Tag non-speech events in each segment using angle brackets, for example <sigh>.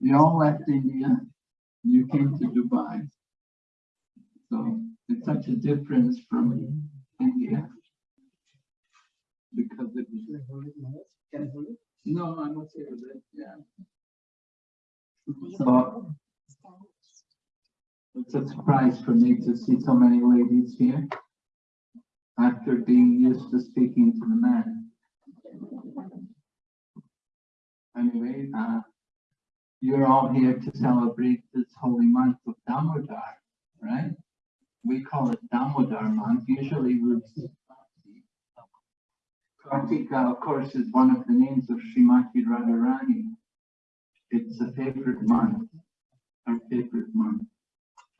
We all left India. You came to Dubai. So it's such a difference from India. Because it was, Can I hold it? no, I'm okay with it, yeah. So it's a surprise for me to see so many ladies here after being used to speaking to the men. Anyway, uh, you're all here to celebrate this holy month of Damodar, right? We call it Damodar month. Usually we Kartika, of course, is one of the names of Srimati Radharani. It's a favorite month, our favorite month.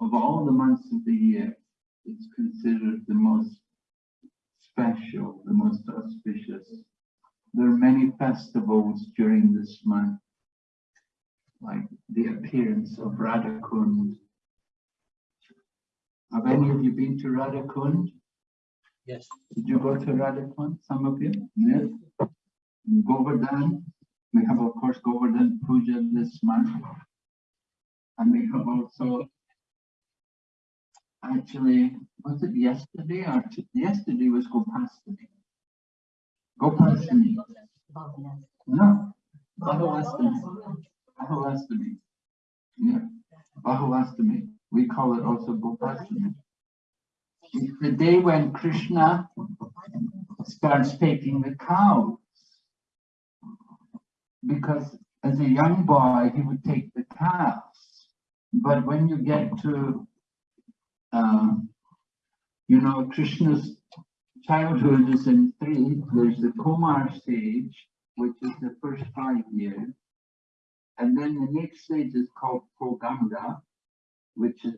Of all the months of the year, it's considered the most special, the most auspicious. There are many festivals during this month, like the appearance of Radhakund. Have any of you been to Radhakund? Yes. Did you go to Radhakund, some of you? Yes. Govardhan, we have of course Govardhan Puja this month. And we have also actually, was it yesterday or yesterday was Gopastami? Gopastami, no, Bahulastami, Bahulastami. Yeah, Bahulastami, we call it also Gopastami. It's the day when Krishna starts taking the cows. Because as a young boy, he would take the calves. But when you get to, um, you know, Krishna's childhood is in three. There's the Kumar stage, which is the first five years. And then the next stage is called Pauganda, which is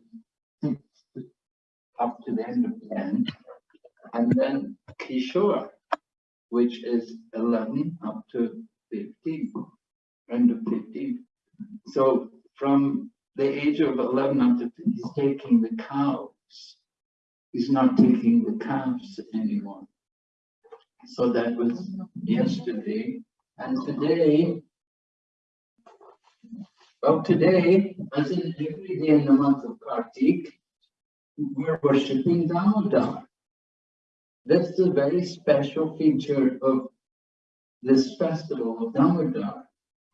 up to the end of ten. And then Kishore, which is eleven up to fifteen, end of fifteen. So from the age of eleven up to 15, he's taking the cows. He's not taking the calves anymore. So that was yesterday, and today. Well, today, as in every day in the month of Kartik, we're worshipping Damodar. That's the very special feature of this festival of Damodar.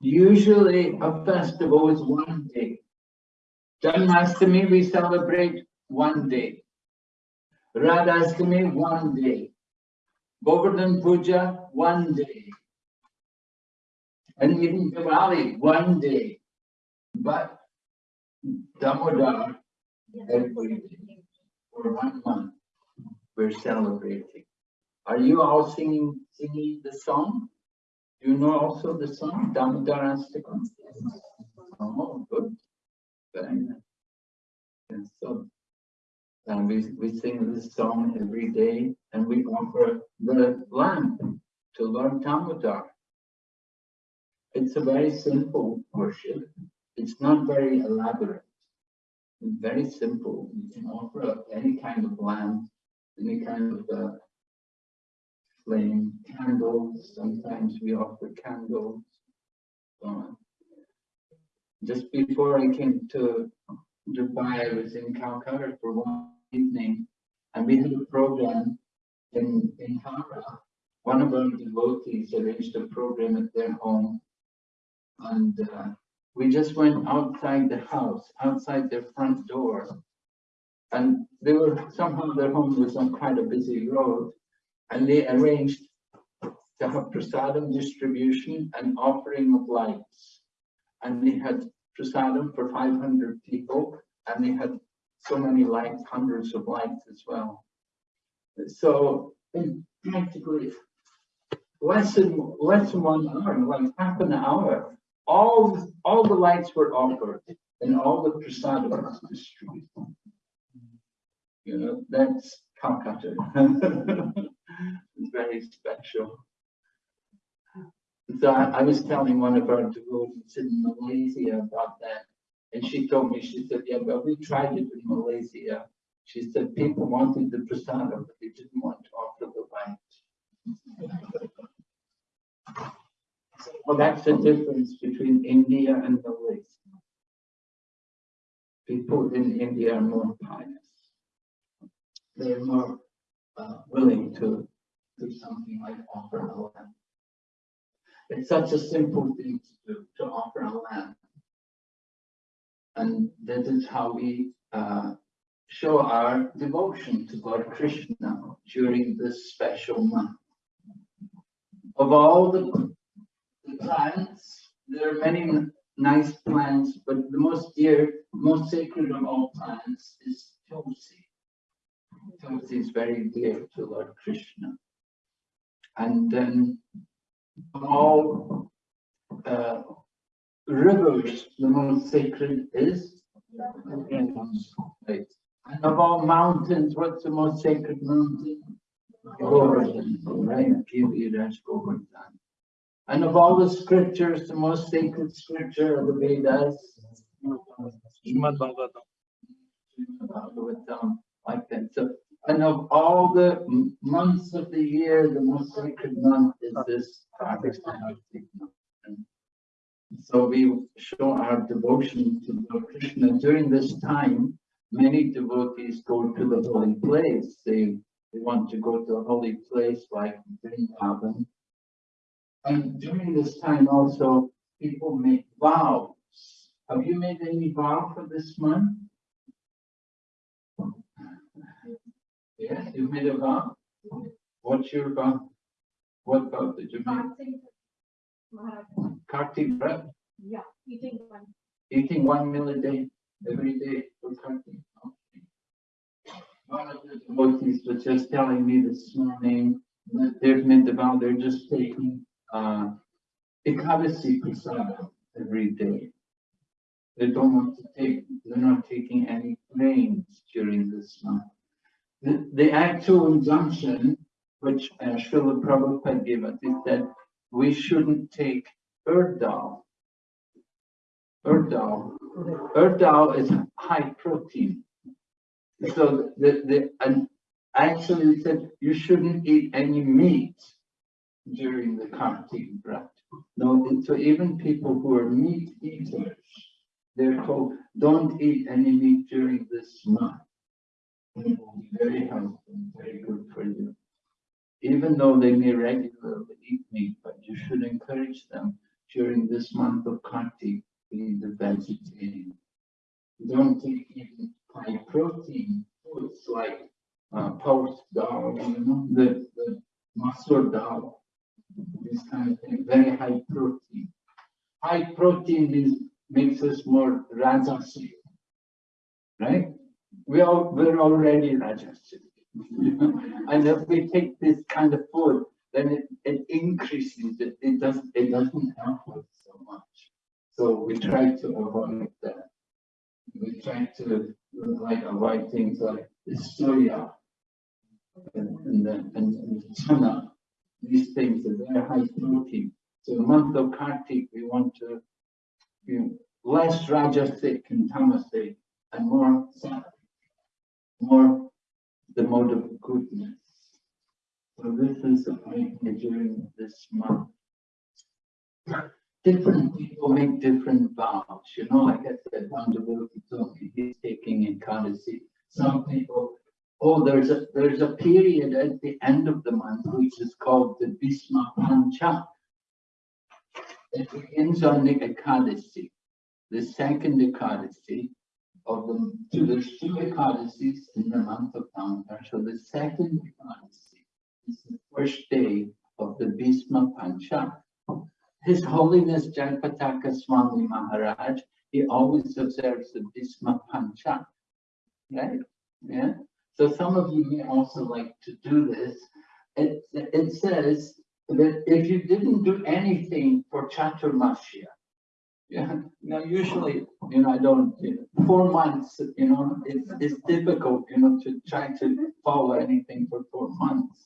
Usually a festival is one day. Janmashtami, we celebrate one day. Radhastami, one day. Govardhan Puja, one day. And even Diwali, one day. But Damodar, every for one month, we're celebrating. Are you all singing, singing the song? Do you know also the song, Damodar Astakam? Oh, good. Very nice. And so, and we, we sing this song every day and we offer the lamb to Lord Damodar. It's a very simple worship. It's not very elaborate. It's very simple. You can offer up any kind of lamp, any kind of uh, flame, candles. Sometimes we offer candles. so on. Just before I came to Dubai, I was in Calcutta for one evening, and we had a program in, in Howrah. One of our devotees arranged a program at their home, and uh, we just went outside the house, outside their front door. And they were, somehow their home was on quite a busy road, and they arranged to have prasadam distribution and offering of lights. And they had prasadam for five hundred people, and they had so many lights, hundreds of lights as well. So practically less than, less than one hour, like half an hour, all, all the lights were offered and all the prasadam was distributed. You know, that's Calcutta. It's <laughs> very special. So I, I was telling one of our devotees in Malaysia about that. And she told me, she said, yeah, but we tried it in Malaysia. She said people wanted the prasadam, but they didn't want to offer the light. Well, that's the difference between India and the West. people in India are more pious. They're more uh, willing to do something like offer a lamb. It's such a simple thing to do, to offer a lamb. And this is how we uh, show our devotion to Lord Krishna during this special month. Of all the plants, there are many nice plants, but the most dear, most sacred of all plants is Tulsi. Tulsi is very dear to Lord Krishna. And then all uh, rivers, the most sacred is right. And of all mountains, what's the most sacred mountain? Govardhan, right? Giriraj Govardhan. And of all the scriptures, the most sacred scripture of the Vedas? Srimad Bhagavatam. Bhagavatam, like that. So, and of all the months of the year, the most sacred month is this Kartik month. So we show our devotion to Lord Krishna during this time. Many devotees go to the holy place. They, they want to go to a holy place like Vrindavan. And during this time also, people make vows. Have you made any vow for this month? Yes, you made a vow? What's your vow? What vow did you make? Kartik Vrat, yeah, eating one. eating one meal a day, every day for Kartik. Okay. One of the devotees was just telling me this morning that they've made the vow, they're just taking, uh, Ekadasi Prasada every day. They don't want to take, they're not taking any grains during this month. The, the actual injunction, which uh, Srila Prabhupada gave us, is that we shouldn't take urd dal. Urd dal is high protein. So the, the, and actually said you shouldn't eat any meat during the Kartik Vrat. No, so even people who are meat eaters, they're told, don't eat any meat during this month. It will be very helpful, very good for you. Even though they may regularly eat meat, but you should encourage them during this month of Kartik, be the vegetarian. Don't take even high protein foods like uh, pulse dal, you know, the, the masoor dal, this kind of thing, very high protein. High protein is, makes us more rajasic, right? We are, we're already rajasic. <laughs> And if we take this kind of food, then it, it increases, it, it doesn't, it doesn't help us so much. So we try to avoid that. We try to like avoid things like soya and, and, and, and chana. These things are very high protein. So the month of Kartik, we want to be less rajasic and tamasic and more more the mode of goodness. So this is idea during this month. Different people make different vows, you know, like I said, devotee told me he's taking Ekadasi. Some people, oh, there's a, there's a period at the end of the month which is called the Bhisma Pancha. It begins on the Ekadasi, the second Ekadasi of the, so there's two Ekadasis in the month of Damodar. So the second Ekadasi is the first day of the Bhisma Pancha. His Holiness Jayapataka Swami Maharaj, he always observes the Bhisma Pancha. Right? Yeah. So some of you may also like to do this. It, it says that if you didn't do anything for Chaturmasya, yeah, now usually, you know, I don't, you know, four months, you know, it's, it's difficult, you know, to try to follow anything for four months.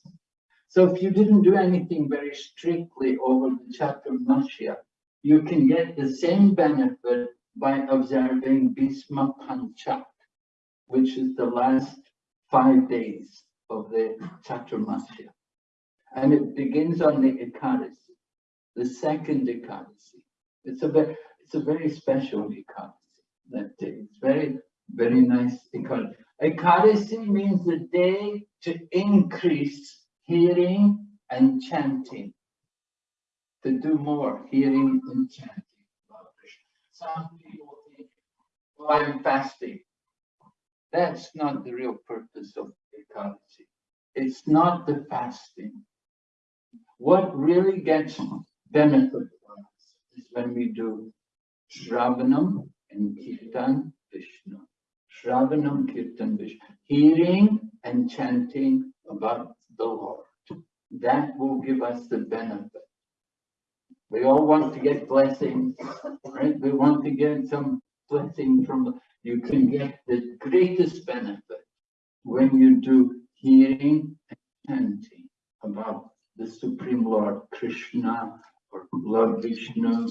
So if you didn't do anything very strictly over the Chaturmasya, you can get the same benefit by observing Bhisma Panchak, which is the last five days of the Chaturmasya. And it begins on the Ekadasi, the second Ekadasi. It's a very, it's a very special Ekadasi that day. It's very, Very nice. Ekad- Ekadasi means the day to increase hearing and chanting. To do more hearing and chanting. Some people think, oh, I'm fasting. That's not the real purpose of Ekadasi. It's not the fasting. What really gets benefit for us is when we do Shravanam and Kirtan Vishnu. Shravanam Kirtan Vishnu, hearing and chanting about the Lord. That will give us the benefit. We all want to get blessings, right? We want to get some blessing from, you can get the greatest benefit when you do hearing and chanting about the Supreme Lord Krishna or Lord Vishnu.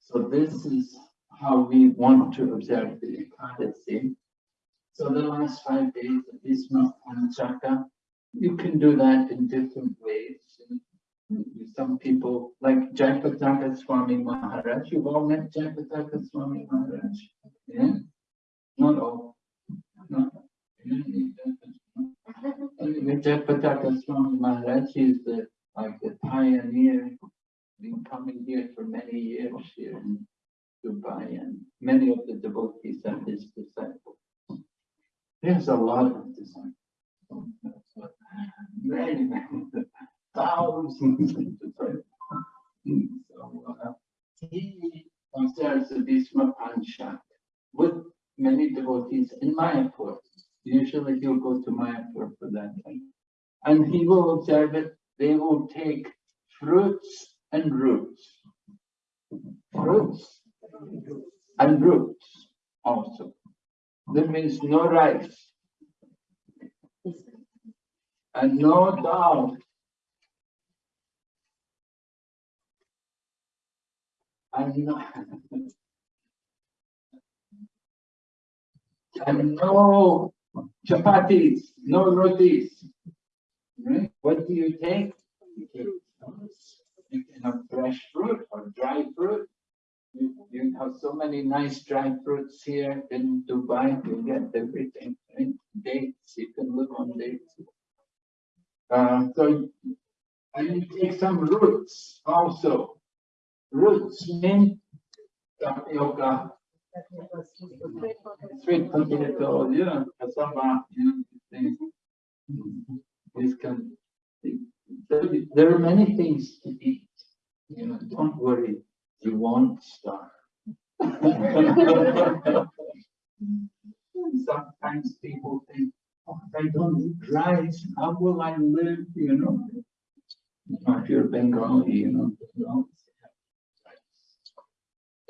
So this is how we want to observe the Ekadasi. So the last five days of Bhishma Panchaka, you can do that in different ways. Some people, like Jayapataka Swami Maharaj, you've all met Jayapataka Swami Maharaj, yeah? Not all. No. Jayapataka Swami Maharaj is the, like the pioneer, been coming here for many years here in Dubai, and many of the devotees are his disciples. There's a lot of disciples. Many, many, thousands of disciples. So, uh, he observes the Bhishma Panchak with many devotees in Mayapur. Usually he'll go to Mayapur for that time. And he will observe it, they will take fruits and roots. Fruits and roots also. That means no rice. And no dal. And no. And no chapatis, no rotis. Right? What do you take? You take fresh fruit or dry fruit. You, you have so many nice dry fruits here in Dubai, you get everything, right? Dates, you can live on dates. Uh, so, and you take some roots also. Roots mean tapioca, sweet potato, yeah, cassava, know, things. This can, there, there are many things to eat. You know, don't worry, you won't starve. <laughs> Sometimes people think, oh, if I don't eat rice, how will I live, you know? If you're Bengali, you know. you always have rice.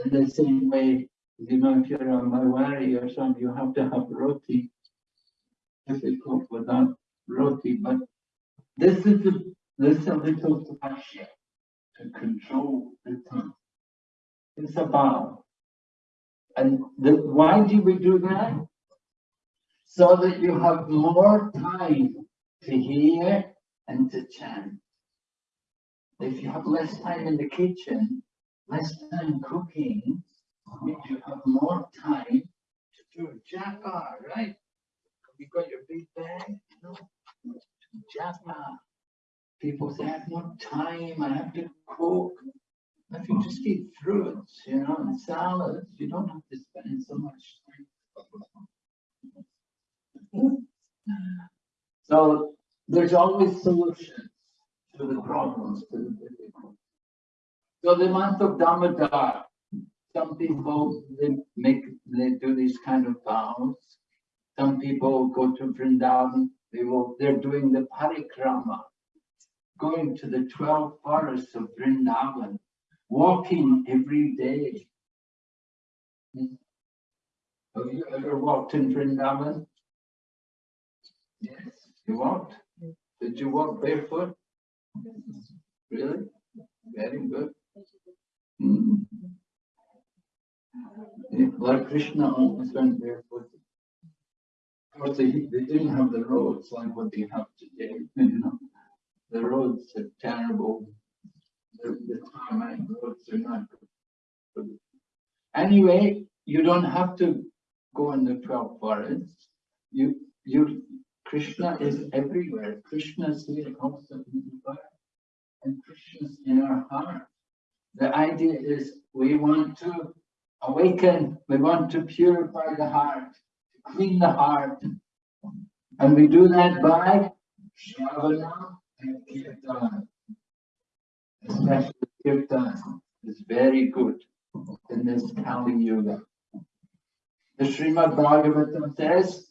In the same way, you know, if you're a Marwari or something, you have to have roti. Difficult without roti, but this is a, this is a little pressure to control the tongue. It's a bow. And the, why do we do that? So that you have more time to hear and to chant. If you have less time in the kitchen, less time cooking, means you have more time to do japa, right? You got your big bag, you know, japa. People say, I have no time, I have to cook. If you just eat fruits, you know, and salads, you don't have to spend so much time. So there's always solutions to the problems, to the difficulties. So the month of Damodar, some people, they make, they do these kind of vows. Some people go to Vrindavan, they will, they're doing the parikrama, going to the twelve forests of Vrindavan, walking every day. Have you ever walked in Vrindavan? Yes, you walked? Did you walk barefoot? Really? Very good. Hmm. Yeah, Lord Krishna always went barefoot. Of course, they, they didn't have the roads like what they have today, <laughs> you know. The roads are terrible. The, the tarmac roads are not good. Anyway, you don't have to go in the twelve forests. You, you, Krishna is everywhere. Krishna is here fire. And Krishna's in our heart. The idea is we want to awaken, we want to purify the heart, clean the heart. And we do that by Shravana and Kirtan. Especially Kirtan is very good in this Kali Yuga. The Srimad Bhagavatam says,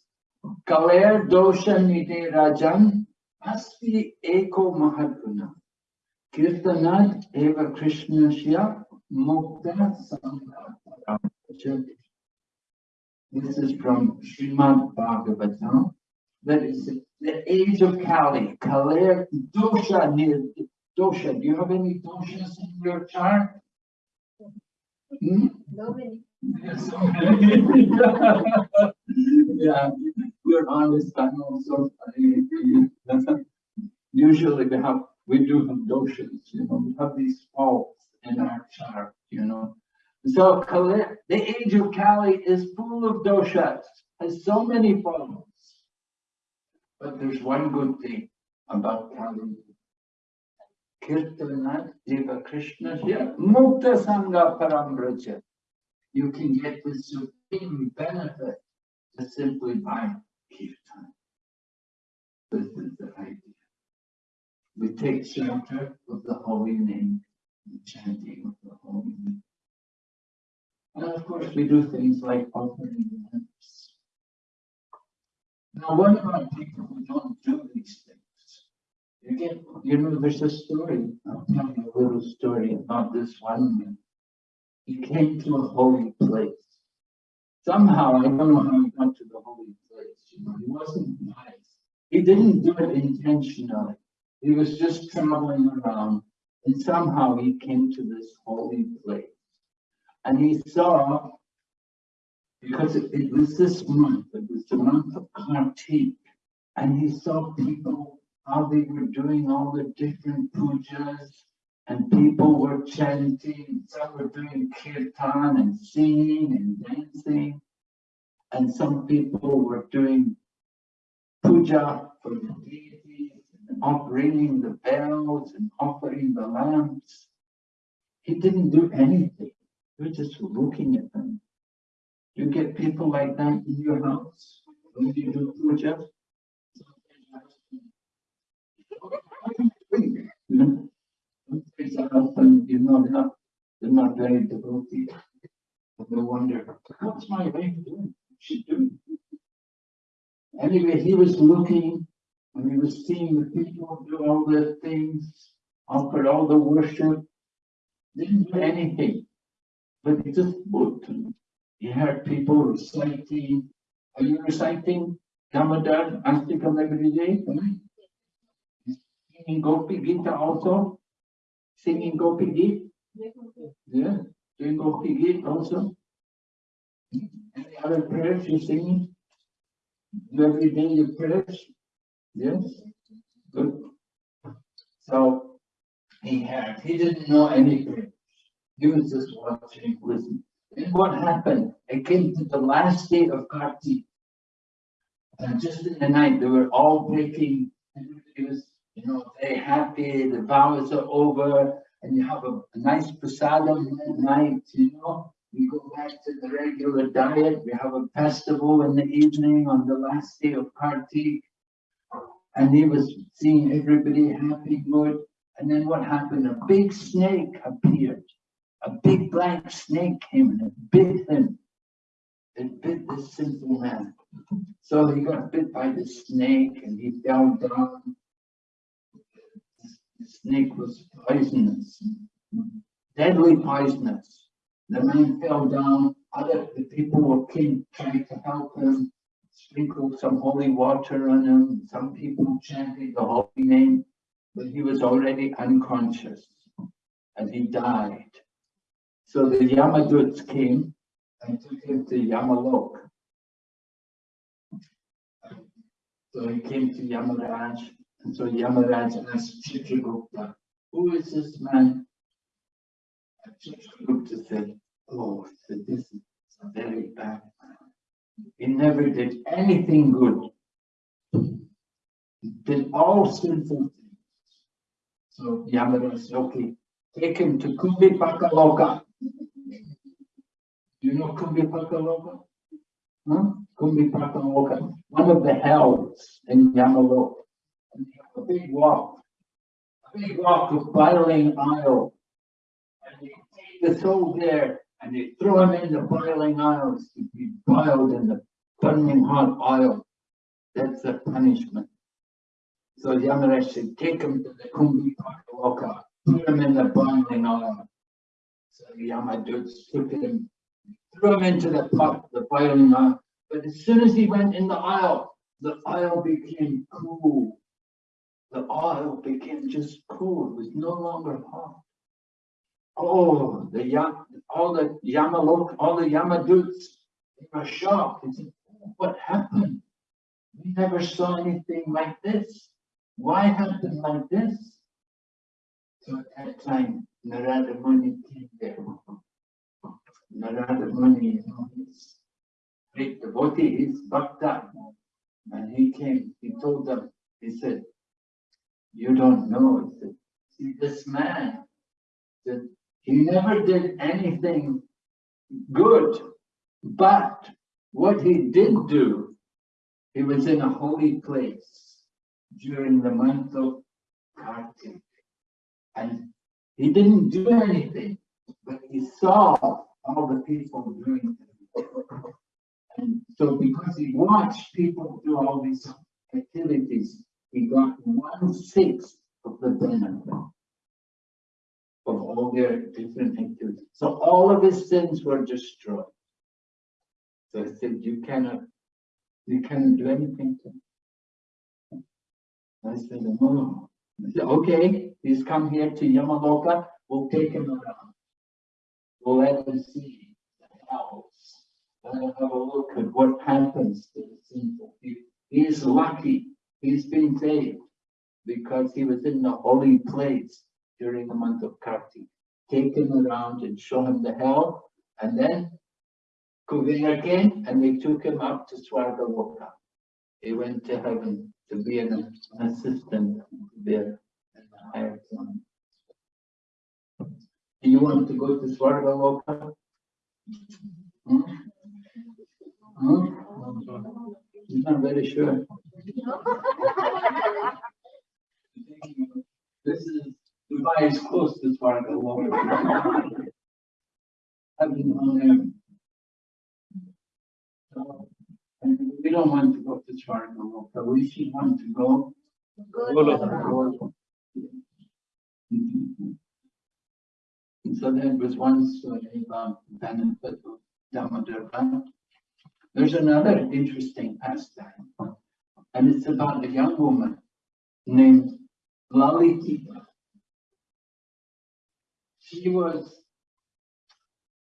Kaler dosha nide rajan asti eko mahadguna. Kirtanat eva krishnasya mukta sangha. This is from Srimad Bhagavatam. That is the age of Kali. Kaler dosha nid dosha. Do you have any doshas in your chart? Hmm? Nobody. Yes. <laughs> Yeah, you're honest, I'm also. <laughs> Usually we have, we do have doshas, you know, we have these faults in our chart, you know. So Kali, the age of Kali is full of doshas, has so many faults. But there's one good thing about Kali. Kirtanat Deva Krishna here, Mukta Sangha Parambraja you can get the supreme benefit just simply by kirtan. This is the idea. We take shelter of the holy name, the chanting of the holy name. And of course, we do things like offering lamps. Now, what about people who don't do these things? You get, you know, there's a story, I'll tell you a little story about this one man he came to a holy place. Somehow, I don't know how he got to the holy place, you know, he wasn't nice. He didn't do it intentionally. He was just traveling around and somehow he came to this holy place. And he saw, because it, it was this month, it was the month of Kartik, and he saw people, how they were doing all the different pujas, and people were chanting, some were doing kirtan and singing and dancing. And some people were doing puja for the and off- ringing the bells and offering the lamps. He didn't do anything. He was just looking at them. You get people like that in your house when you do puja? You know? Sometimes I often, you know, they're not, not very devoted. They wonder, what's my wife doing? What's she doing? Anyway, he was looking and he was seeing the people do all the things, offer all the worship. Didn't do anything, but just looked he heard people reciting. Are you reciting Damodar Astakam every day? Singing Gopi Gita also? Singing Gopi Gita? Yeah, doing Gopi Gita also? Any other prayers you singing? Every day your prayers? Yes, good. So he had, he didn't know anything. He was just watching, listening. And what happened? It came to the last day of Kartik. And just in the night, they were all breaking, everybody was, you know, very happy, the vows are over, and you have a, a nice prasadam at night, you know. We go back to the regular diet, we have a festival in the evening on the last day of Kartik. And he was seeing everybody happy, good. And then what happened? A big snake appeared. A big black snake came and it bit him. It bit this simple man. So he got bit by the snake and he fell down. The snake was poisonous, deadly poisonous. The man fell down, other, the people were came, trying to help him, sprinkled some holy water on him, some people chanted the holy name, but he was already unconscious and he died. So the Yamaduts came and took him to Yamalok. So he came to Yamaraj, and so Yamaraj asked Chitragupta, who is this man? And Chitragupta said, oh, this is a very bad man. He never did anything good. He did all sinful things. So Yamara said, okay, take him to Kumbi Pakaloka. Do you know Kumbi Pakaloka? Huh? Kumbi Pakaloka, one of the hells in Yamaloka. A big walk, a big walk of boiling oil. And they take the soul there and they throw him in the boiling oils to be boiled in the burning hot oil. That's the punishment. So Yamaraj said, take him to the Kumbi Pakaloka, put him in the boiling oil. So Yamadut took him, threw him into the pot, the boiling oil. But as soon as he went in the oil, the oil became cool. The oil became just cool, it was no longer hot. Oh, the Yam, all the Yamalok, all the Yamaduts, they were shocked. They said, "Oh, what happened? We never saw anything like this. Why happened like this? So at that time, Narada Muni came there. Narada Muni, you know, he's great devotee, he's bhakta. And he came, he told them, he said, you don't know, he said, see this man, that he never did anything good, but what he did do, he was in a holy place during the month of Kartik. And he didn't do anything, but he saw all the people doing it. And so because he watched people do all these activities, he got one sixth of the benefit of all their different activities. So all of his sins were destroyed. So I said, you cannot, you cannot do anything to him. I said, no. I said, okay, he's come here to Yamaloka, we'll take him around. We'll let him see the hells. Let him have a look at what happens to the sinful people. He's lucky, he's been saved because he was in the holy place during the month of Kartik. Take him around and show him the hell, and then Kuvera came and they took him up to Swargaloka. He went to heaven to be an an assistant there in the higher plane. Do you want to go to Swargaloka? Hmm? Hmm? I'm not very sure. <laughs> This is, Dubai is close to Swargaloka. I've been on um, and we don't want to go to Swargaloka, we should want to go. And mm-hmm. so there was one story uh, about um, benefit of Damodar. There's another interesting pastime. And it's about a young woman named Lalitika. She was,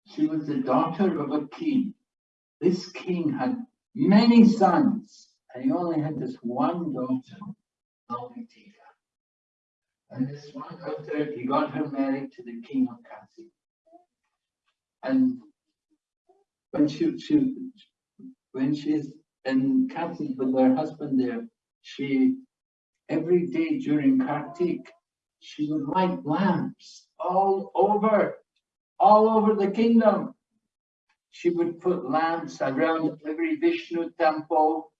she was the daughter of a king. This king had many sons, and he only had this one daughter, Lalitika. And this one daughter, he got her married to the king of Kasi. And when she, she, when she's in Kasi with her husband there, she, every day during Kartik, she would light lamps all over, all over the kingdom. She would put lamps around every Vishnu temple.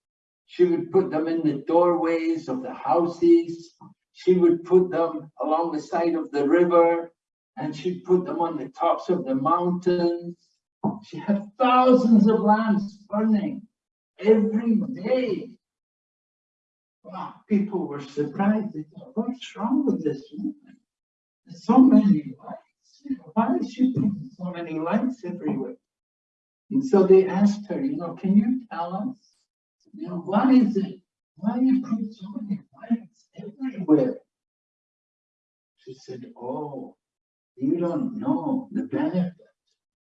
She would put them in the doorways of the houses. She would put them along the side of the river and she'd put them on the tops of the mountains. She had thousands of lamps burning every day. Wow, people were surprised. They thought, what's wrong with this woman? So many lights. Why is she putting so many lights everywhere? And so they asked her, you know, can you tell us? You know, why is it? Why you put so many lights everywhere? She said, oh, you don't know the benefit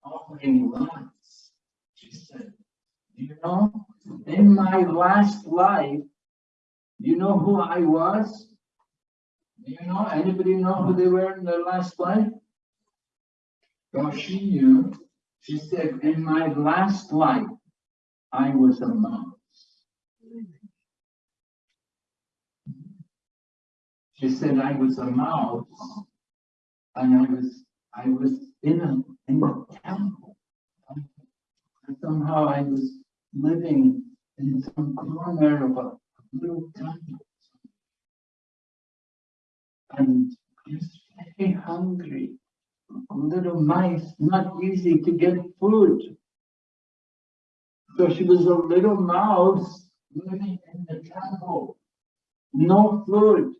of offering lights. She said, you know, in my last life, you know who I was? You know, anybody know who they were in their last life? Well, she knew, She said, in my last life, I was a mouse. She said, I was a mouse. And I was, I was in a, in a temple. And somehow I was living in some corner of a little temple. And just very hungry. Little mice, not easy to get food. So she was a little mouse living in the temple. No food.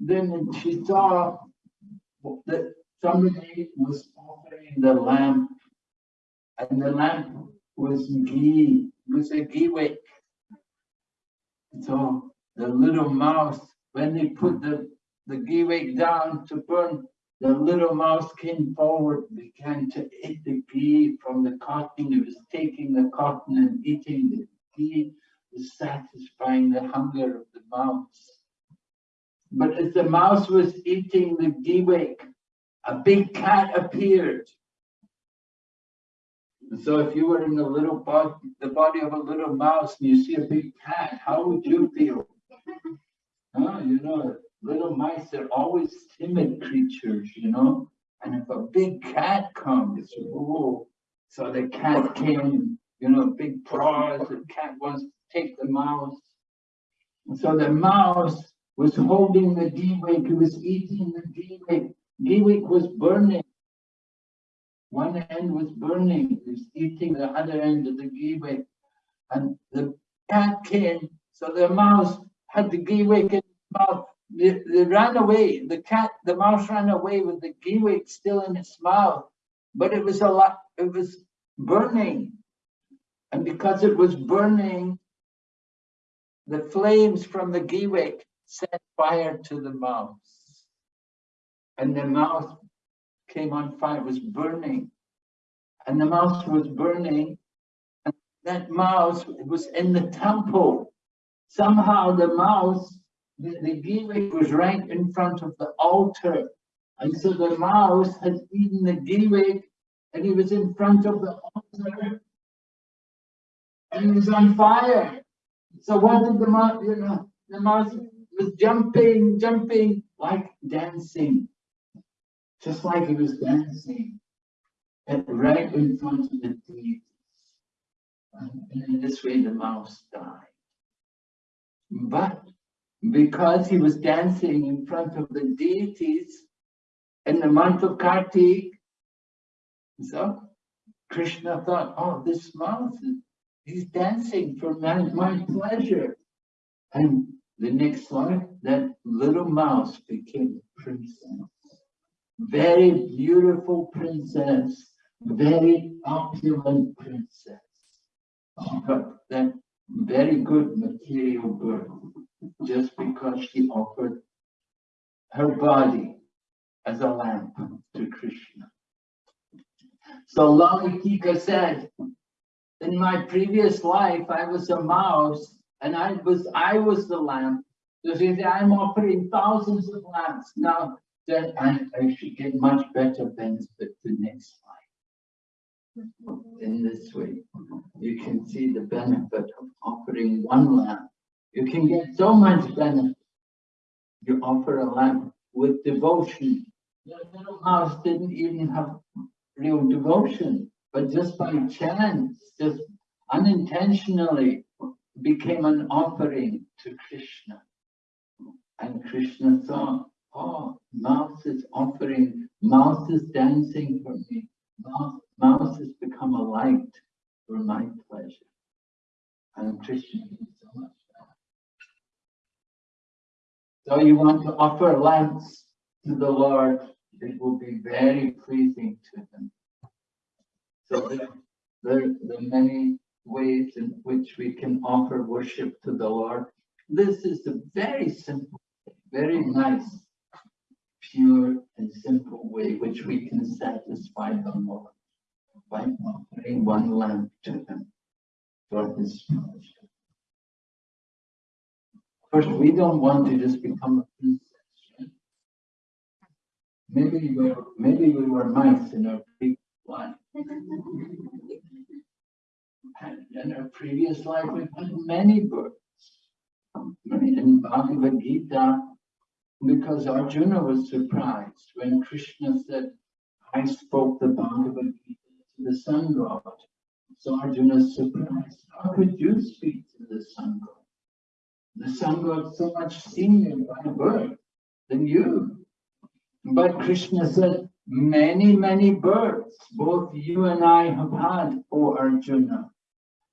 Then she saw that somebody was offering the lamp. And the lamp was ghee, was a ghee wick. So the little mouse, when they put the, the ghee wick down to burn, the little mouse came forward, began to eat the ghee from the cotton. It was taking the cotton and eating the ghee, was satisfying the hunger of the mouse. But as the mouse was eating the ghee a big cat appeared. So if you were in a little body, the body of a little mouse and you see a big cat, how would you feel? <laughs> Huh? You know, little mice are always timid creatures, you know? And if a big cat comes, oh, so the cat came, you know, big paws, the cat wants to take the mouse. And so the mouse was holding the ghee wick, he was eating the. Ghee wick was burning. One end was burning, he was eating the other end of the ghee wick. And the cat came, so the mouse had the ghee wick in its mouth. They, they ran away, the cat, the mouse ran away with the wick still in its mouth. But it was a lot, it was burning. And because it was burning, the flames from the wick set fire to the mouse. And the mouse came on fire, was burning. And the mouse was burning. And that mouse was in the temple. Somehow the mouse, the, the was right in front of the altar. And so the mouse had eaten the wick and he was in front of the altar. And he was on fire. So what did the mouse, you know, the mouse was jumping, jumping, like dancing. Just like he was dancing. And right in front of the deities. And in this way the mouse died. But because he was dancing in front of the deities in the month of Kartik, so Krishna thought, oh, this mouse, he's dancing for my, my pleasure. And the next life, that little mouse became a princess. Very beautiful princess, very opulent princess. Oh, she got that very good material birth just because she offered her body as a lamp to Krishna. So Lalitika said, in my previous life, I was a mouse and I was, I was the lamp. So she said, I'm offering thousands of lamps. Now, then I, I should get much better benefit the next life. In this way, you can see the benefit of offering one lamp. You can get so much benefit. You offer a lamp with devotion. The little mouse didn't even have real devotion, but just by chance, just unintentionally became an offering to Krishna. And Krishna thought, oh, mouse is offering, mouse is dancing for me. Mouse, mouse has become a light for my pleasure. And Krishna did so you want to offer lamps to the Lord, it will be very pleasing to him. So there, are many ways in which we can offer worship to the Lord. This is a very simple, very nice, pure and simple way which we can satisfy the Lord by offering one lamp to him for his pleasure. Course, we don't want to just become a princess. Maybe we were, maybe we were mice in our previous life. previous life we've had many births. In Bhagavad Gita, because Arjuna was surprised when Krishna said, I spoke the Bhagavad Gita to the sun god. So Arjuna is surprised. How could you speak to the sun god? The sun god so much senior by birth than you. But Krishna said, many, many births, both you and I have had, O Arjuna.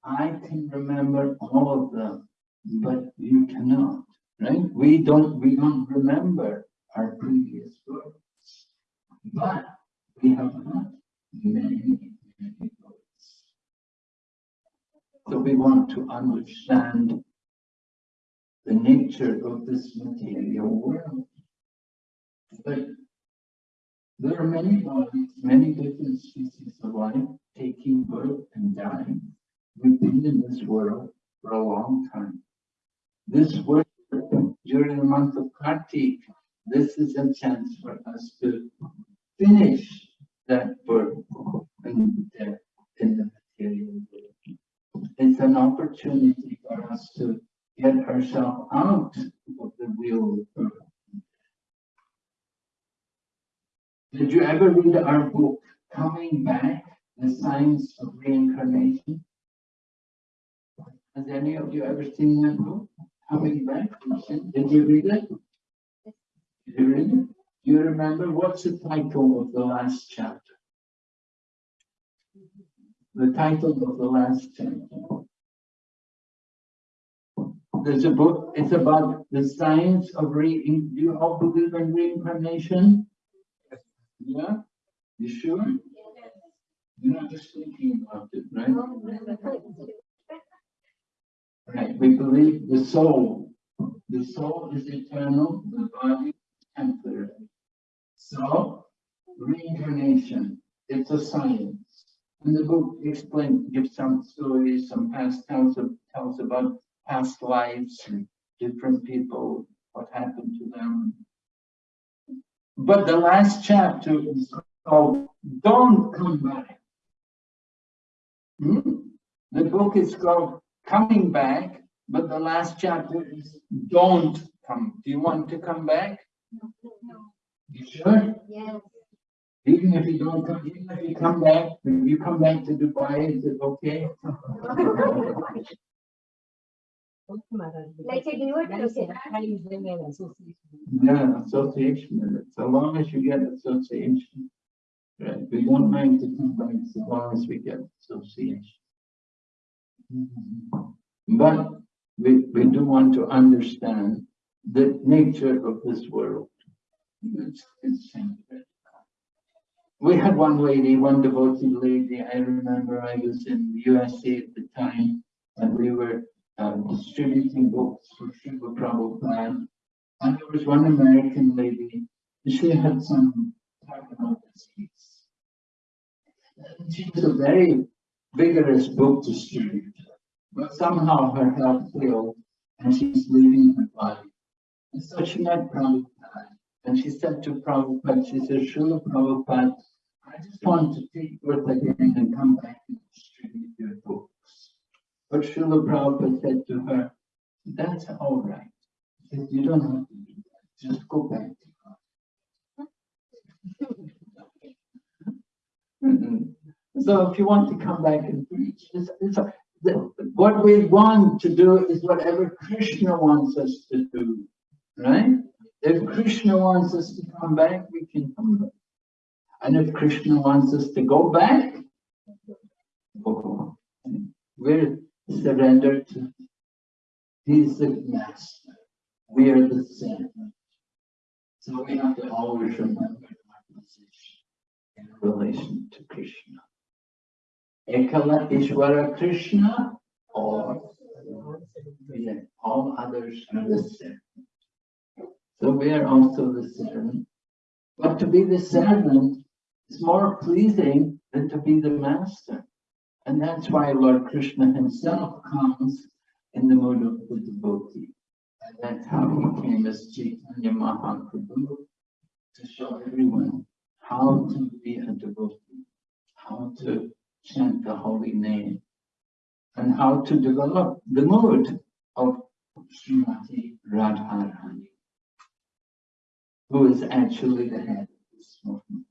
I can remember all of them, but you cannot, right? We don't, we don't remember our previous births. But we have had many, many births. So we want to understand the nature of this material world. But there are many bodies, many different species of life taking birth and dying. We've been in this world for a long time. This world during the month of Kartik, this is a chance for us to finish that birth and death in the material world. It's an opportunity for us to get herself out of the of birth. Did you ever read our book, Coming Back, The Science of Reincarnation? Has any of you ever seen that book, Coming Back? Did you read it? Did you read it? Do you remember what's the title of the last chapter? The title of the last chapter. There's a book, it's about the science of re, do you all believe in reincarnation? Yeah, you sure? You're not just thinking about it, right? Right, we believe the soul, the soul is eternal, the body is temporary. So, reincarnation, it's a science. And the book explains, gives some stories, some past tells, tells about past lives and different people, what happened to them. But the last chapter is called Don't Come Back. Hmm? The book is called Coming Back, but the last chapter is Don't Come. Do you want to come back? No. You sure? Yes. Even if you don't come, even if you come back, if you come back to Dubai, is it okay? <laughs> Like a university. Yeah, association, so long as you get association. Right, we don't mind to come back as long as we get association. Mm-hmm. But we, we do want to understand the nature of this world. It's, it's. We had one lady, one devoted lady, I remember I was in USA at the time, and we were um, distributing books for Srila Prabhupada. And there was one American lady, she had some technical disease. And she was a very vigorous book distributor, but somehow her health failed and she's leaving her body. And so she met Prabhupada and she said to Prabhupada, she said, Srila Prabhupada, I just want to take birth again and come back and distribute your books. But Srila Prabhupada said to her, that's all right. Said, you don't have to do that. Just go back to God. <laughs> Mhm. So if you want to come back and preach, it's, it's, the- what we want to do is whatever Krishna wants us to do, right? If Krishna wants us to come back, we can come back. And if Krishna wants us to go back, we'll go. We're surrendered to, the master, we are the servant. So we have to always remember our position in relation to Krishna. Ekala Ishvara Krishna or all others are the servant. So we are also the servant. But to be the servant is more pleasing than to be the master. And that's why Lord Krishna himself comes in the mood of the devotee. And that's how he came as Chaitanya Mahaprabhu to show everyone how to be a devotee, how to chant the holy name. and how to develop the mood of Srimati Radharani, who is actually the head of this movement.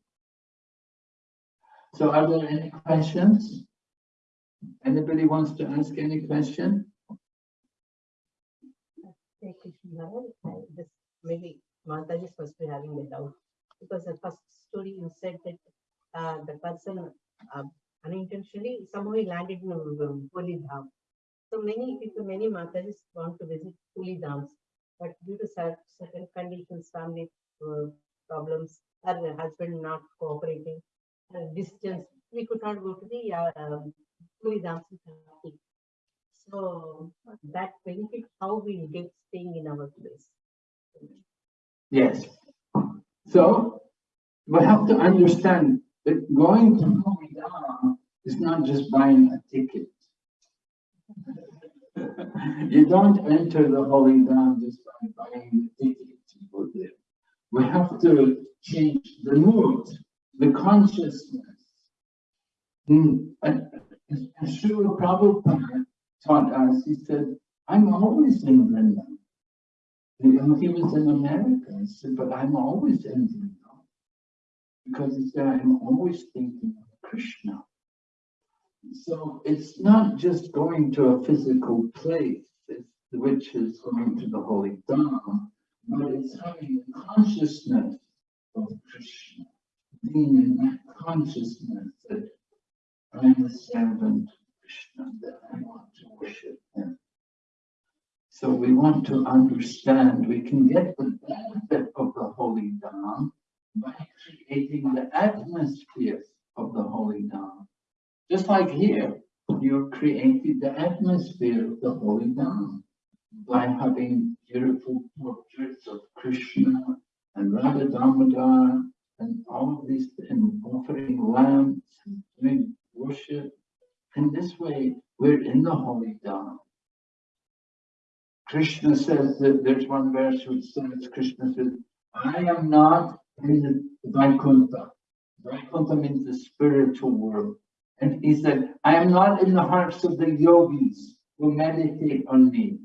So are there any questions? Anybody wants to ask any question? This maybe Mataji to be having a doubt. Because the first story you said that uh, the person uh, unintentionally somehow he landed in um, Holy Dham. So many people, many Matajis want to visit Holy Dhams, but due to cer- certain conditions, family uh, problems, her husband not cooperating, uh, distance, we could not go to the Dhams. in Kashmir. So that benefit, how we get staying in our place. Yes. So we have to understand that going to Dham is not just buying a ticket. <laughs> You don't enter the Holy Dham just by buying the ticket to go there. We have to change the mood, the consciousness. Hmm, and Srila Prabhupada taught us, he said, I'm always in Vrindavan. He was in America, he said, but I'm always in Vrindavan. Because he said, I'm always thinking of Krishna. So it's not just going to a physical place, which is going to the Holy Dham, but it's having a consciousness of Krishna, being in that consciousness that I'm a servant Krishna, that I want to worship him. So we want to understand, we can get the benefit of the Holy Dham by creating the atmosphere of the Holy Dham. Just like here, you created the atmosphere of the Holy Dham by having beautiful portraits of Krishna and Radha Damodar and all of these, and offering lamps, and doing worship. In this way, we're in the Holy Dham. Krishna says that there's one verse which says, Krishna says, I am not in the Vaikuntha. Vaikuntha means the spiritual world. And he said, I am not in the hearts of the yogis who meditate on me,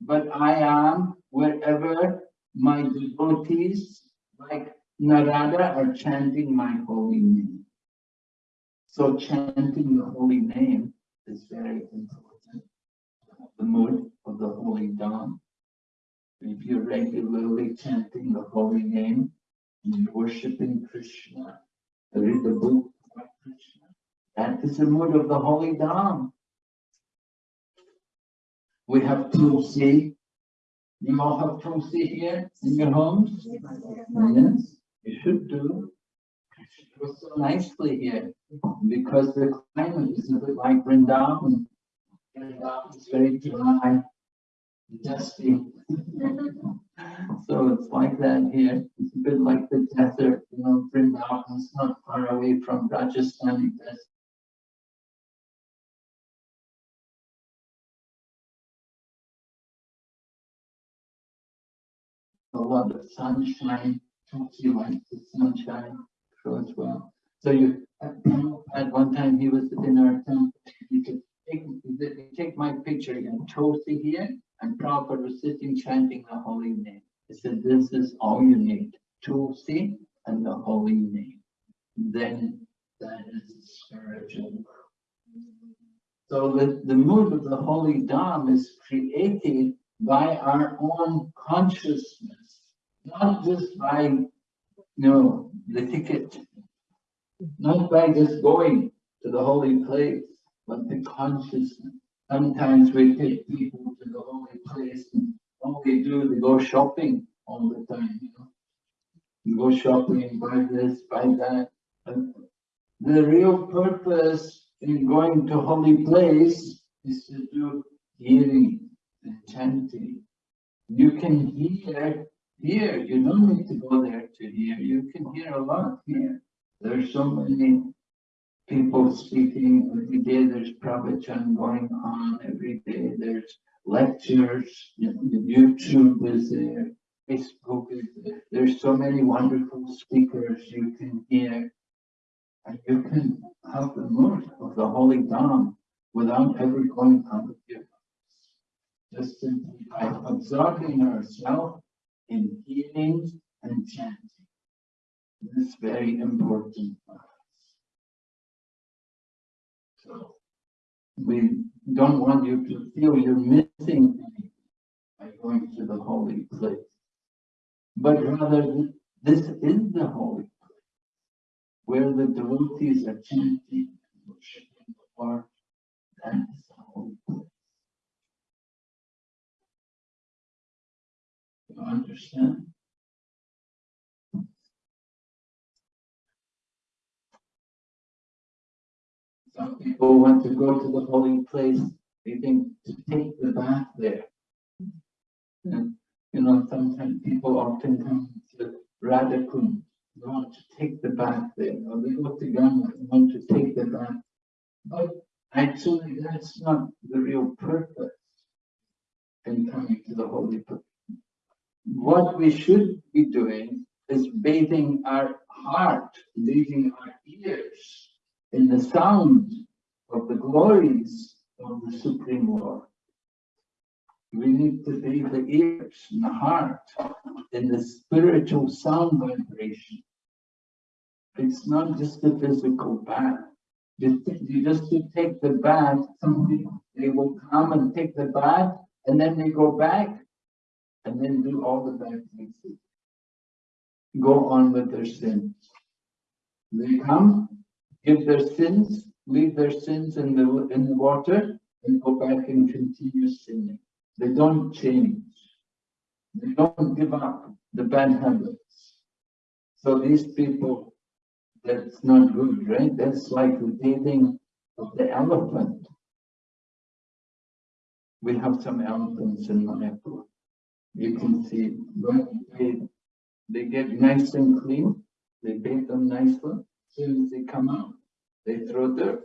but I am wherever my devotees like Narada are chanting my holy name. So chanting the holy name is very important. The mood of the holy Dham. If you're regularly chanting the holy name, and you're worshiping Krishna, read the book about Krishna. That is the mood of the holy Dham. We have Tulsi. You all have Tulsi here in your homes? Yes, you should do. It grows so nicely here because the climate is a bit like Vrindavan. Vrindavan is very dry, dusty. <laughs> So it's like that here. It's a bit like the desert, you know, Vrindavan is not far away from Rajasthani desert. a lot of sunshine, Tulsi likes the sunshine, so as well. So you, at one time, he was in our temple, he could take, take my picture and Tulsi here, and Prabhupada was sitting chanting the holy name. He said, this is all you need, Tulsi and the holy name. Then that is spiritual. World. So the, the mood of the holy Dham is created by our own consciousness, not just by, you know, the ticket, not by just going to the holy place, but the consciousness. Sometimes we take people to the holy place and all they do, they go shopping all the time, you know. You go shopping, buy this, buy that. And the real purpose in going to holy place is to do hearing and chanting. You can hear here, you don't need to go there to hear, you can hear a lot here. There's so many people speaking every day, there's pravachan going on every day, there's lectures, YouTube is there, Facebook is there. There's so many wonderful speakers you can hear. And you can have the mood of the Holy Dham without ever going out of your. Just simply by absorbing ourselves in healing and chanting. This is very important for us. So we don't want you to feel you're missing by going to the holy place. But rather, this is the holy place where the devotees are chanting and worshiping the Lord. That is the holy place. You understand? Some people want to go to the holy place, they think to take the bath there. And, you know, sometimes people often come to Radhakund, they want to take the bath there, or they go to Ganga, they want to take the bath. But actually, that's not the real purpose in coming to the holy place. What we should be doing is bathing our heart, bathing our ears in the sound of the glories of the Supreme Lord. We need to be the ears and the heart in the spiritual sound vibration. It's not just a physical bath. You, you just take the bath, they will come and take the bath and then they go back and then do all the bad things. Go on with their sins. They come, give their sins, leave their sins in the, in the water and go back and continue sinning. They don't change. They don't give up the bad habits. So these people, that's not good, right? That's like the bathing of the elephant. We have some elephants in Mayapur. You can see, they, they get nice and clean, they bathe them nicely. As Soon as they come out, they throw dirt.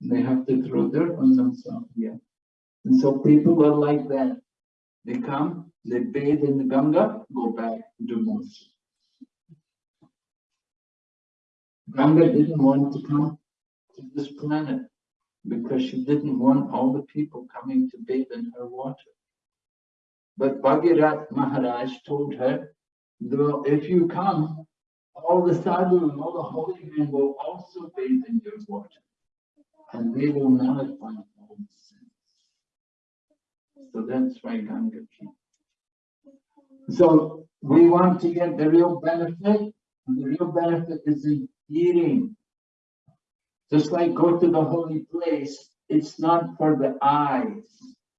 They have to throw dirt on themselves, yeah. And so people are like that. They come, they bathe in the Ganga, go back, more. sin. Ganga didn't want to come to this planet because she didn't want all the people coming to bathe in her water. But Bhagirath Maharaj told her, "Though if you come, all the sadhu and all the holy men will also bathe in your water, and they will nullify all the sins. So that's why Ganga came. So we want to get the real benefit, and the real benefit is in hearing. Just like go to the holy place, it's not for the eyes.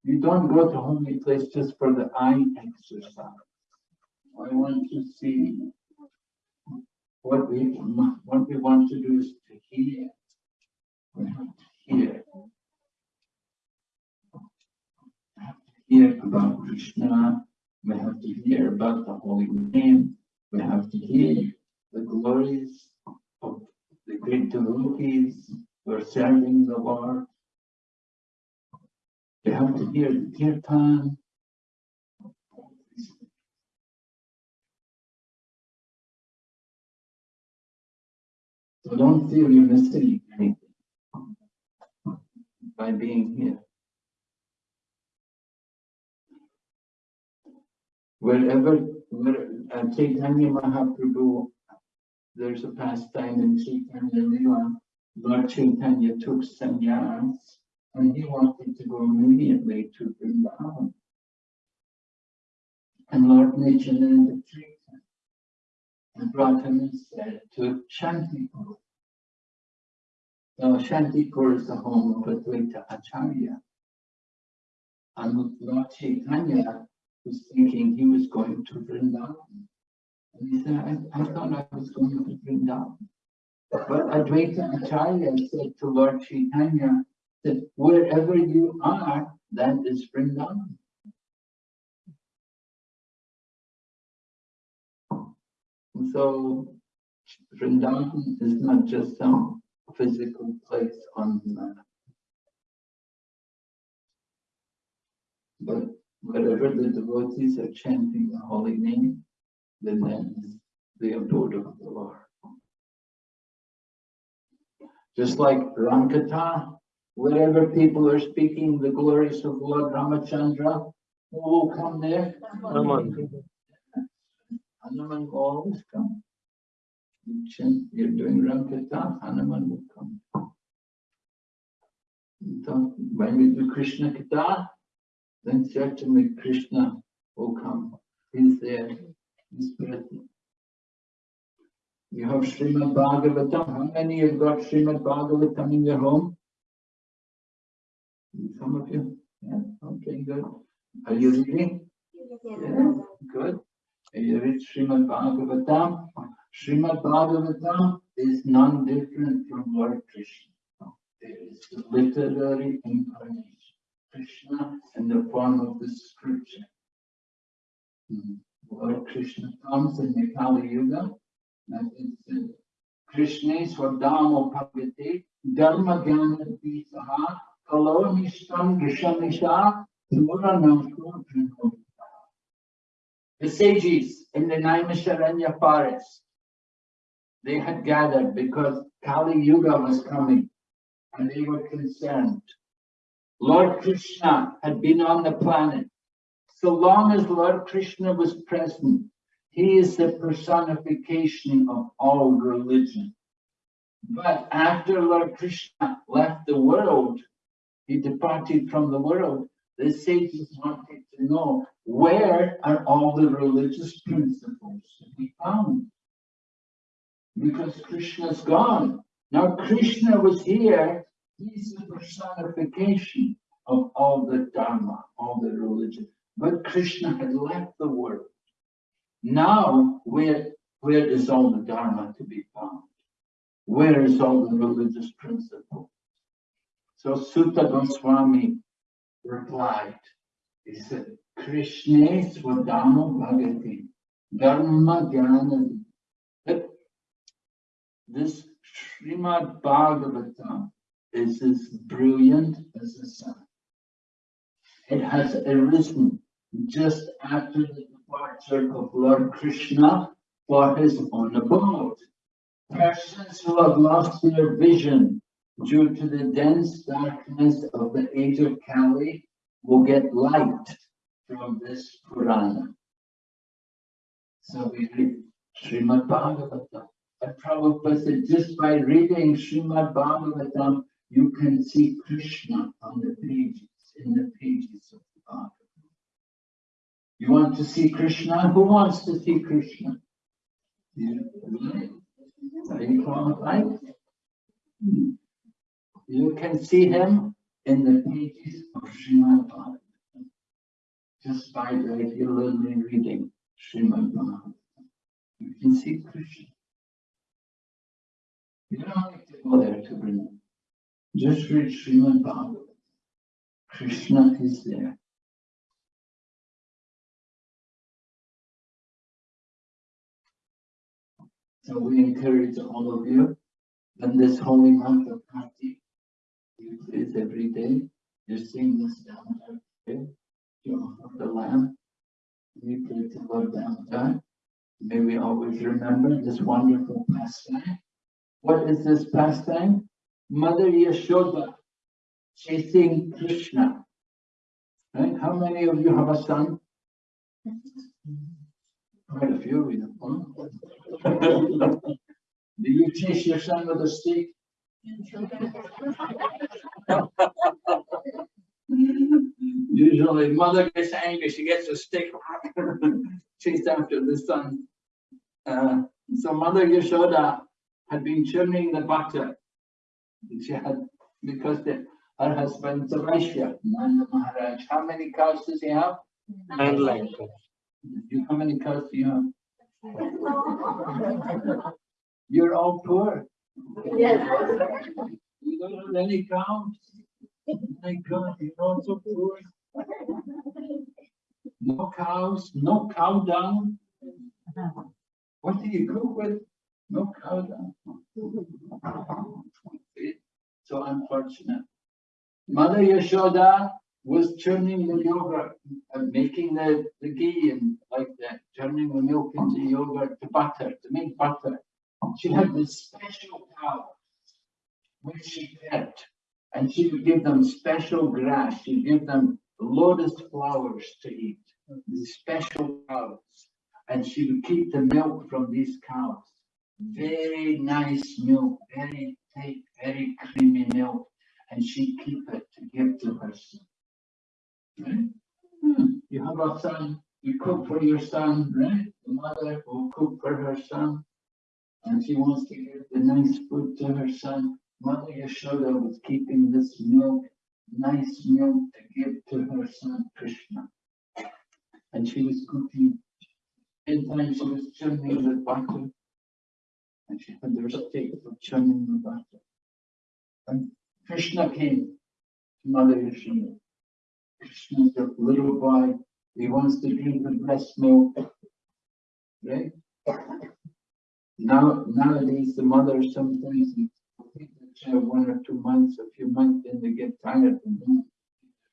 You don't go to holy place just for the eye exercise. I want to see what we, what we want to do is to hear. We have to hear. We have to hear about Krishna. We have to hear about the holy name. We have to hear the glories of the great devotees who are serving the Lord. We have to hear the kirtan. So don't feel you're missing anything by being here. Wherever, where, uh, Chaitanya Mahaprabhu, there's a pastime in Chaitanya Lila, Lord Chaitanya took sannyas and he wanted to go immediately to Vrindavan. And Lord Nityananda treated and brought him instead to Shantipur. Now Shantipur is the home of Advaita Acharya. And Lord Chaitanya was thinking he was going to Vrindavan. And he said, I, I thought I was going to Vrindavan. But Advaita Acharya said to Lord Chaitanya that wherever you are, that is Vrindavan. So Vrindavan is not just some physical place on the map. But wherever the devotees are chanting the holy name, then that is the abode of the Lord. Just like Ramkatha, wherever people are speaking the glories of Lord Ramachandra, who will come there? Hanuman. Hanuman will always come. You're doing Ramkatha, Hanuman will come. When we do Krishna Katha, then certainly Krishna will come. He's there, he's present. You have Srimad Bhagavatam. How many have got Srimad Bhagavatam in your home? Some of you? Yeah, okay, good. Are you reading? Yeah, good. You read Srimad Bhagavatam? Srimad Bhagavatam is none different from Lord Krishna. It is the literary incarnation. Krishna in the form of the scripture. Hmm. Lord Krishna comes in the Kali Yuga. That is the Krishna Swadamo Bhagavate Dharma Jnana Visaha Kalo Nishtam Gishamisha Puranamko The sages in the Naimisharanya forest, they had gathered because Kali Yuga was coming and they were concerned. Lord Krishna had been on the planet. So long as Lord Krishna was present, he is the personification of all religion. But after Lord Krishna left the world, he departed from the world, the sages wanted to know where are all the religious principles to be found? Because Krishna's gone. Now Krishna was here, he's the personification of all the Dharma, all the religion. But Krishna had left the world. Now, where, where is all the Dharma to be found? Where is all the religious principle? So Suta Goswami replied, he said, Krishna Swadama Bhagati, Dharma Jnana. This Srimad Bhagavatam is as brilliant as the sun. It has arisen just after the departure of Lord Krishna for his own abode. Persons who have lost their vision due to the dense darkness of the age of Kali will get light from this Purana. So we read Srimad Bhagavatam. And Prabhupada said, just by reading Srimad Bhagavatam, you can see Krishna on the pages, in the pages of the Bhagavatam. You want to see Krishna? Who wants to see Krishna? Really? Are you qualified? Hmm. You can see him in the pages of Srimad Bhagavatam. Just by regularly reading Srimad Bhagavatam. You can see Krishna. You don't need to go there to bring him. Just read Srimad Bhagavatam. Krishna is there. So we encourage all of you in this holy month of Kartik. You please every day, you sing this down there. You offer the lamb. We pray to Lord Damodar. May we always remember this wonderful pastime. What is this pastime? Mother Yashoda chasing Krishna. Right? How many of you have a son? Quite a few, we know. <laughs> Do you chase your son with a stick? Usually mother gets angry, she gets a stick, chased <laughs> after the son. Uh, so mother Yashoda had been churning the butter. She had, because the, her husband Vaishya, Nanda Maharaj, how many cows does he have? And like, You, how many cows do you have? You're all poor. Yes. You don't have any cows. My God, you're all so poor. No cows, no cow dung. What do you cook with? No cow dung. So unfortunate. Mother Yashoda was churning the yogurt, and making the, the ghee and like that, turning the milk into yogurt to butter, to make butter. She had this special power which she kept. And she would give them special grass, she'd give them lotus flowers to eat, these special cows. And she would keep the milk from these cows. Very nice milk, very thick, very creamy milk. And she'd keep it to give to her son. Right? Hmm, You have a son, you cook for your son, right? The mother will cook for her son. And she wants to give the nice food to her son. Mother Yashoda was keeping this milk, nice milk to give to her son Krishna. And she was cooking. In time she was churning the butter. And she had the stick for churning the butter. And Krishna came to Mother Yashoda. Krishna's a little boy, he wants to drink the breast milk. Right? Now, nowadays, the mothers sometimes take the child one or two months, a few months, then they get tired and don't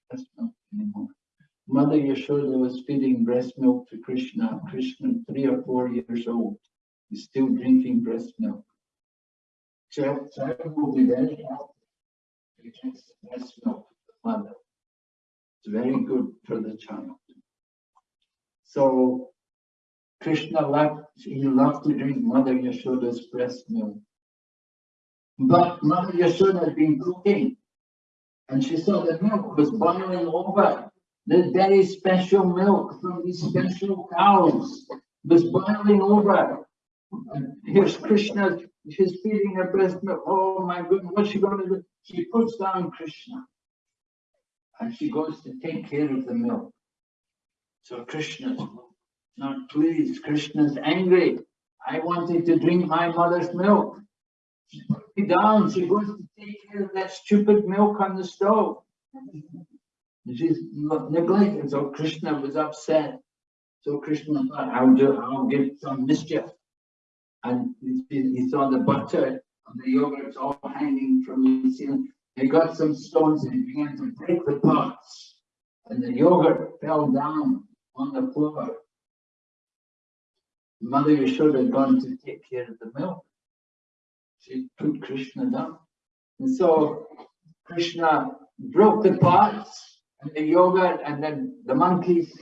breast milk anymore. Mother Yashoda was feeding breast milk to Krishna. Krishna, three or four years old, is still drinking breast milk. Child, child will be very. He drinks breast milk mother. It's very good for the child. So Krishna loved, he loved to drink Mother Yashoda's breast milk. But Mother Yashoda had been cooking and she saw the milk was boiling over. The very special milk from these special cows was boiling over. Here's Krishna, she's feeding her breast milk. Oh my goodness, what's she going to do? She puts down Krishna and she goes to take care of the milk. So Krishna's not pleased. Krishna's angry. I wanted to drink my mother's milk. She put me down. She goes to take care of that stupid milk on the stove. She's neglected. So Krishna was upset. So Krishna thought, I'll do, I'll give some mischief. And he, saw the butter and the yogurts all hanging from the ceiling. He got some stones and began to break the pots. And the yogurt fell down on the floor. Mother Yashoda gone to take care of the milk. She put Krishna down. And so Krishna broke the pots and the yogurt and then the monkeys,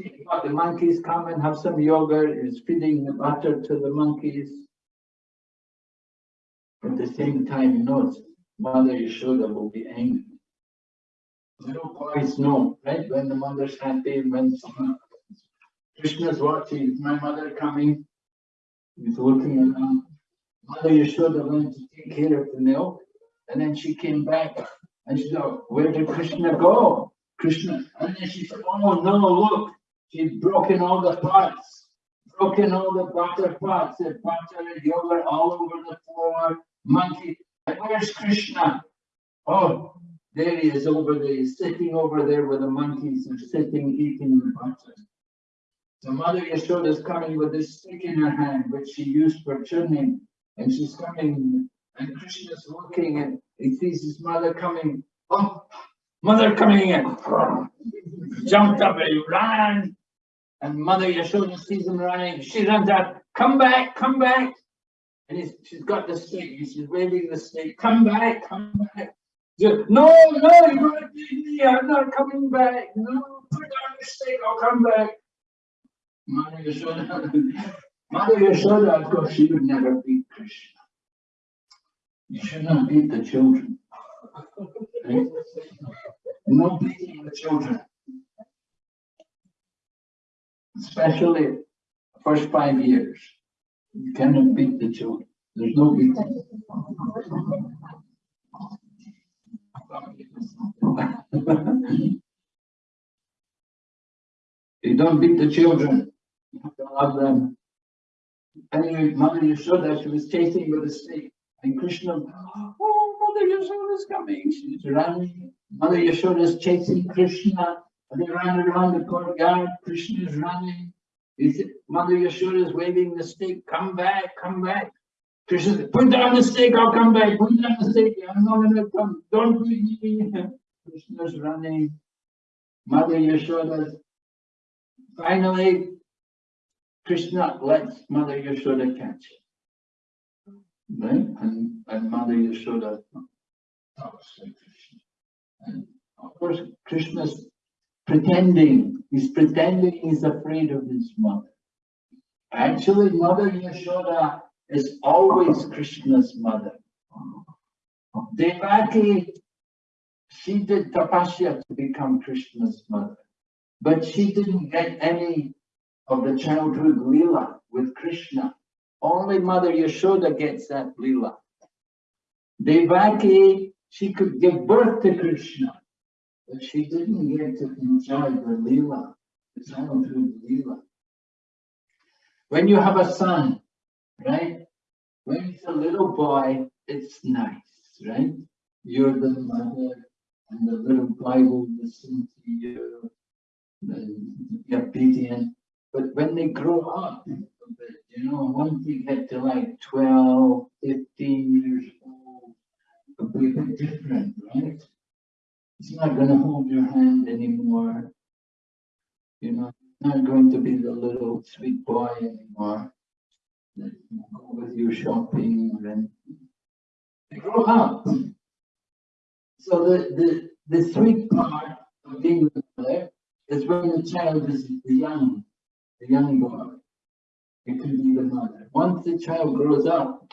the monkeys come and have some yogurt, is feeding the butter to the monkeys. At the same time, knows Mother Yashoda will be angry. Little boys know, right? When the mother's happy, when Krishna's watching, is my mother coming? He's looking around. Mother Yashoda went to take care of the milk, and then she came back and she said, where did Krishna go? Krishna, and then she said, oh no, look, she'd broken all the pots, broken all the butter pots, the butter and yogurt all over the floor, monkey, and where's Krishna? Oh, there he is over there, he's sitting over there with the monkeys and sitting eating the butter. So Mother Yashoda is coming with this stick in her hand, which she used for churning, and she's coming, and Krishna's looking and he sees his mother coming. Oh, mother coming in. Jumped up and ran. And Mother Yashoda sees him running. She runs out, come back, come back. And he's, she's got the stick, and she's waving the stick, come back, come back. No, no, you're gonna leave me, I'm not coming back. No, put down the stick, I'll come back. Mother Yashoda, Mother Yashoda, of course, she would never beat Krishna. You should not beat the children. right? No beating the children. Especially first five years. You cannot beat the children. There's no beating. <laughs> You don't beat the children. You have to love them. Anyway, Mother Yashoda, she was chasing with a stick. And Krishna, oh, Mother Yashoda is coming. She's running. Mother Yashoda is chasing Krishna. And they ran around the courtyard. Krishna is running. Mother Yashoda is waving the stick. Come back, come back. Krishna put down the stick, I'll come back. Put down the stick. I'm not gonna come. Don't beat me. <laughs> Krishna's running. Mother Yashoda. Finally, Krishna lets Mother Yashoda catch it. Right? And, and Mother Yashoda Of course, Krishna's pretending, he's pretending he's afraid of his mother. Actually, Mother Yashoda is always Krishna's mother. Devaki, she did tapasya to become Krishna's mother, but she didn't get any of the childhood lila with Krishna. Only Mother Yashoda gets that lila. Devaki, she could give birth to Krishna, but she didn't get to enjoy the lila, the childhood lila. When you have a son, right? When he's a little boy, it's nice, right? You're the mother and the little boy will listen to you, be obedient. But when they grow up, you know, once they get to like 12, 15 years old, it'll be a bit different, right? It's not gonna hold your hand anymore. You know, not going to be the little sweet boy anymore. That you go with you shopping and they grow up. So the, the, the sweet part of being mother is when the child is young, the young boy. It can be the mother. Once the child grows up,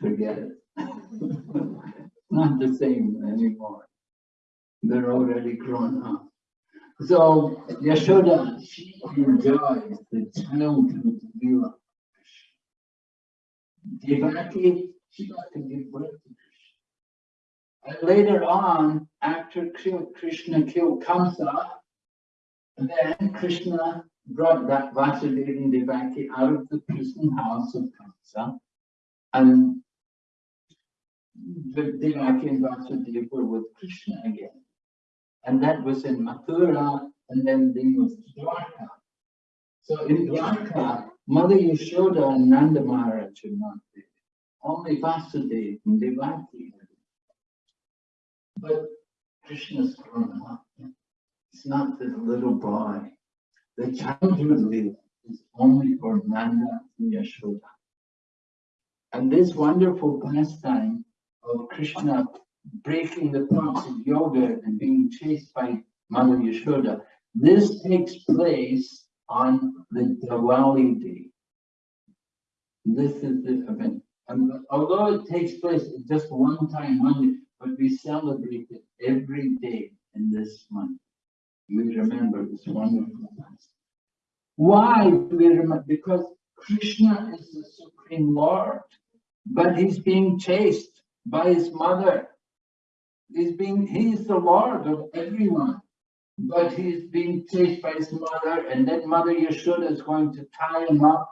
forget it. <laughs> Not the same anymore. They're already grown up. So Yashoda, she enjoys the childhood lila. Devaki, she got to give birth to Krishna. And later on, after Krishna killed Kamsa, then Krishna brought that Vasudeva and Devaki out of the prison house of Kamsa. And the Devaki and Vasudeva were with Krishna again. And that was in Mathura, and then they moved to Dwarka. So in Dwarka, Mother Yashoda and Nanda Maharaj are not there. Only Vasudeva and Devaki. But Krishna's grown up. It's not this little boy. The childhood lila is only for Nanda and Yashoda. And this wonderful pastime of Krishna breaking the parts of yoga and being chased by Mother Yashoda, this takes place on the Diwali day. This is the event. And although it takes place just one time only, but we celebrate it every day in this month. We remember this wonderful past. Why do we remember? Because Krishna is the Supreme Lord, but he's being chased by his mother. He's being, he's the Lord of everyone, but he's being chased by his mother, and then Mother Yashoda is going to tie him up.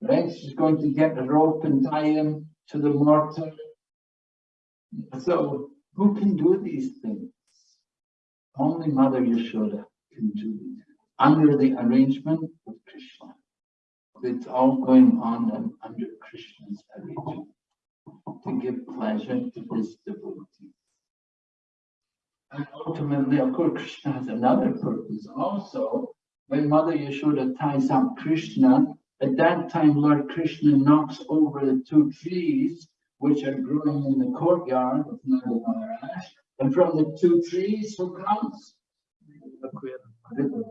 Right? She's going to get a rope and tie him to the mortar. So who can do these things? Only Mother Yashoda can do these, under the arrangement of Krishna. It's all going on under Krishna's arrangement to give pleasure to his devotees. And ultimately, of course, Krishna has another purpose also. When Mother Yashoda ties up Krishna, at that time Lord Krishna knocks over the two trees which are growing in the courtyard of Nanda Maharaj. And from the two trees, who comes? The-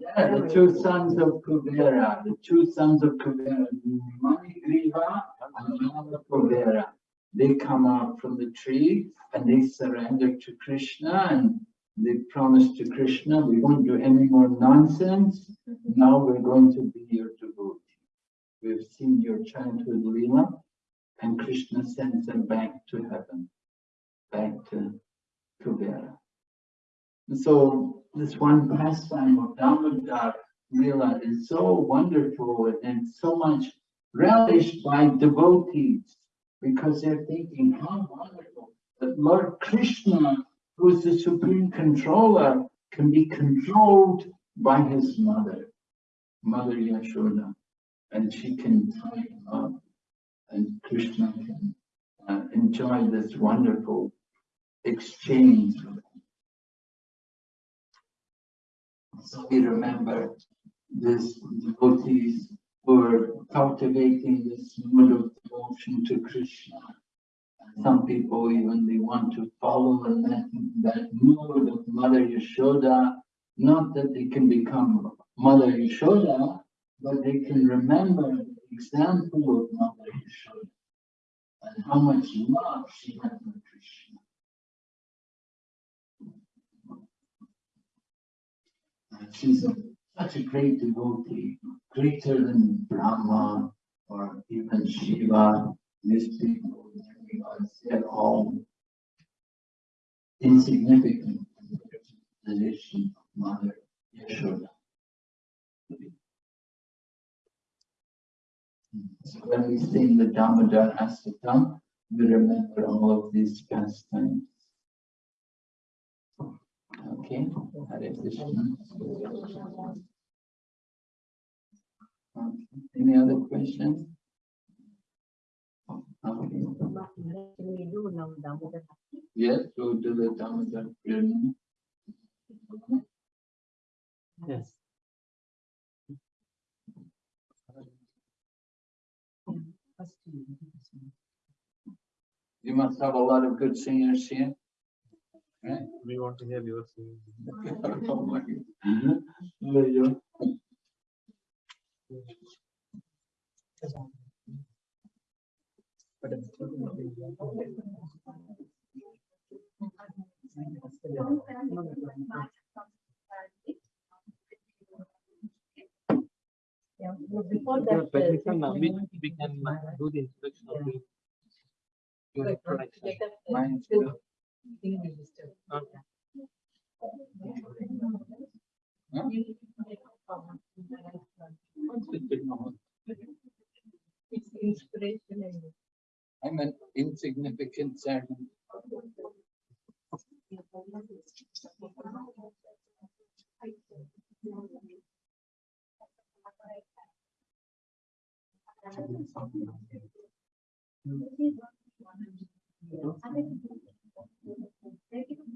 Yeah, the two sons of Kuvera, the two sons of Kuvera, Manigriva and Nala Kuvera. They come out from the tree and they surrender to Krishna and they promise to Krishna, we won't do any more nonsense. Now we're going to be your devotee. We've seen your childhood Leela and Krishna sends them back to heaven, back to Kuvera. So this one pastime of Damodar Leela is so wonderful and so much relished by devotees because they're thinking, how wonderful that Lord Krishna, who is the supreme controller, can be controlled by his mother, Mother Yashoda, and she can tie him up, and Krishna can uh, enjoy this wonderful exchange. So we remember this devotees who are cultivating this mood of devotion to Krishna Some people even they want to follow that, that mood of Mother Yashoda. Not that they can become Mother Yashoda, but they can remember example of Mother Yashoda. And how much love she had for Krishna. And She's a- such a great devotee, greater than Brahma or even Shiva, demigods, they're all insignificant in the of Mother Yashoda. So when we sing the Damodar Astakam, we remember all of these pastimes. Okay, Hare Krishna. Okay, Any other questions? Okay, yes, go to the Damodar Purana. Yes. First you do this one. You must have a lot of good singers here. Right? We want to hear your singing. <laughs> Oh. Mm-hmm. There you go. But it's- Yeah, well, before that. but uh, we can, uh, we, we can uh, do the introduction of the. Your But, uh, introduction. get up, Mine's still good. thing. Okay. Huh? It's inspiration. I'm an insignificant servant.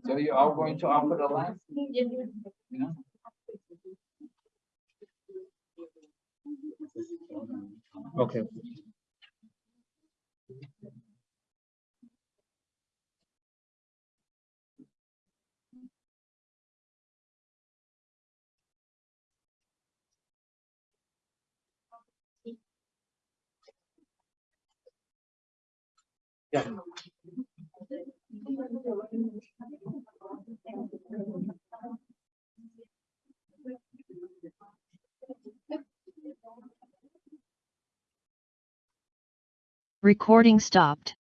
So you're going to offer the last, you know? Okay. Recording stopped.